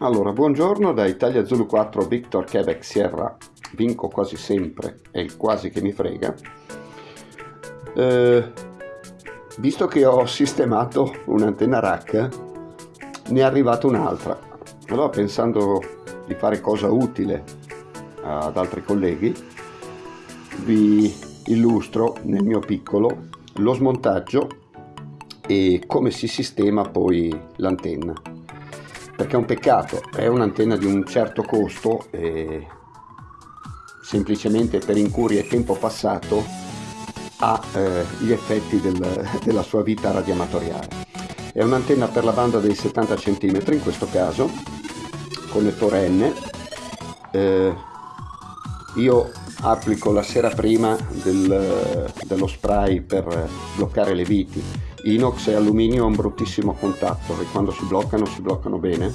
Allora, buongiorno da Italia Zulu 4 Victor Quebec Sierra, vinco quasi sempre, è il quasi che mi frega. Eh, visto che ho sistemato un'antenna rack, ne è arrivata un'altra. Allora, pensando di fare cosa utile ad altri colleghi, vi illustro nel mio piccolo lo smontaggio e come si sistema poi l'antenna perché è un peccato, è un'antenna di un certo costo e semplicemente per incuria e tempo passato ha eh, gli effetti del, della sua vita radioamatoriale. È un'antenna per la banda dei 70 cm in questo caso, connettore N. Eh, io applico la sera prima del, dello spray per bloccare le viti inox e alluminio è un bruttissimo contatto e quando si bloccano si bloccano bene.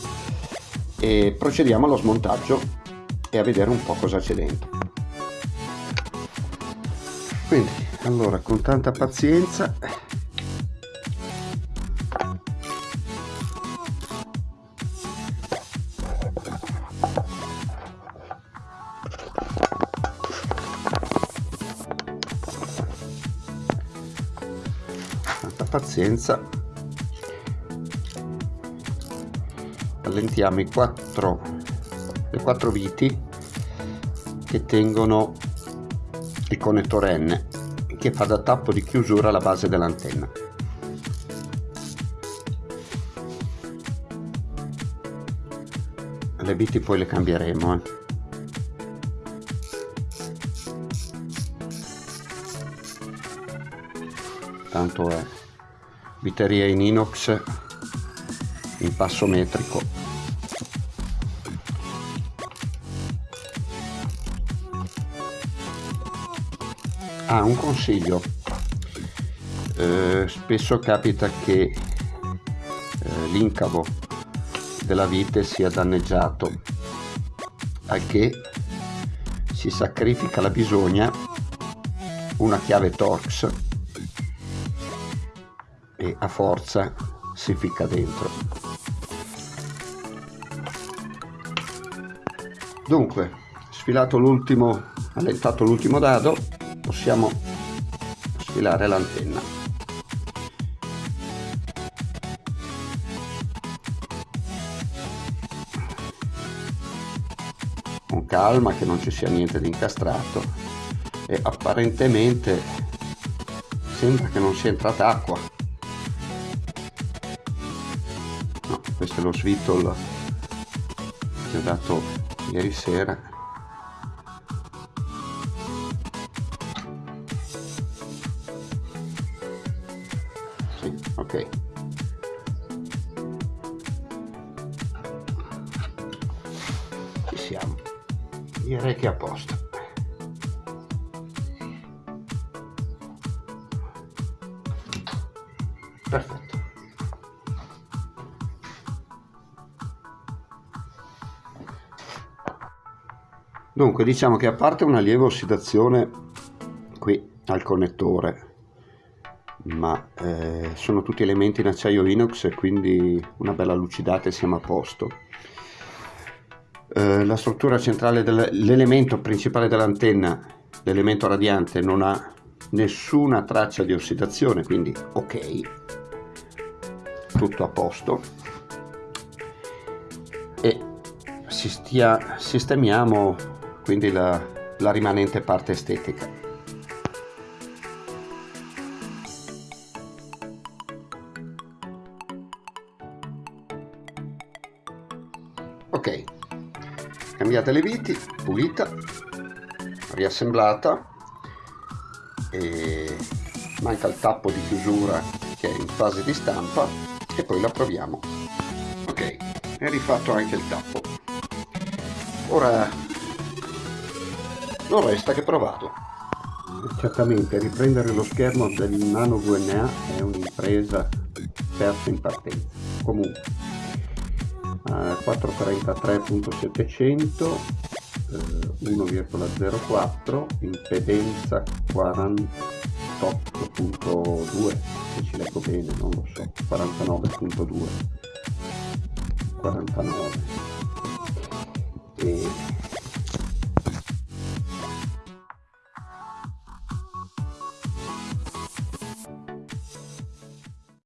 E procediamo allo smontaggio e a vedere un po' cosa c'è dentro. Quindi allora con tanta pazienza pazienza. Allentiamo i quattro, le quattro viti che tengono il connettore N che fa da tappo di chiusura alla base dell'antenna. Le viti poi le cambieremo eh. tanto è viteria in inox in passo metrico. Ah un consiglio. Eh, spesso capita che eh, l'incavo della vite sia danneggiato al che si sacrifica la bisogna una chiave Torx e a forza si ficca dentro. Dunque sfilato l'ultimo allentato l'ultimo dado possiamo sfilare l'antenna. Con calma che non ci sia niente di incastrato. E apparentemente sembra che non sia entrata acqua lo svitol che ho dato ieri sera. Sì, ok. Ci siamo. Direi che è a posto. Perfetto Dunque diciamo che a parte una lieve ossidazione qui al connettore, ma eh, sono tutti elementi in acciaio inox e quindi una bella lucidata e siamo a posto. Eh, la struttura centrale dell'elemento principale dell'antenna, l'elemento radiante, non ha nessuna traccia di ossidazione, quindi ok, tutto a posto. E sistemiamo quindi la, la rimanente parte estetica. Ok, cambiate le viti, pulita, riassemblata e manca il tappo di chiusura che è in fase di stampa e poi la proviamo. Ok, è rifatto anche il tappo. Ora non resta che provarlo. Certamente riprendere lo schermo del Nano VNA è un'impresa persa in partenza. Comunque, uh, 433.700 1,04 impedenza 48.2 se ci leggo bene non lo so 49.2 49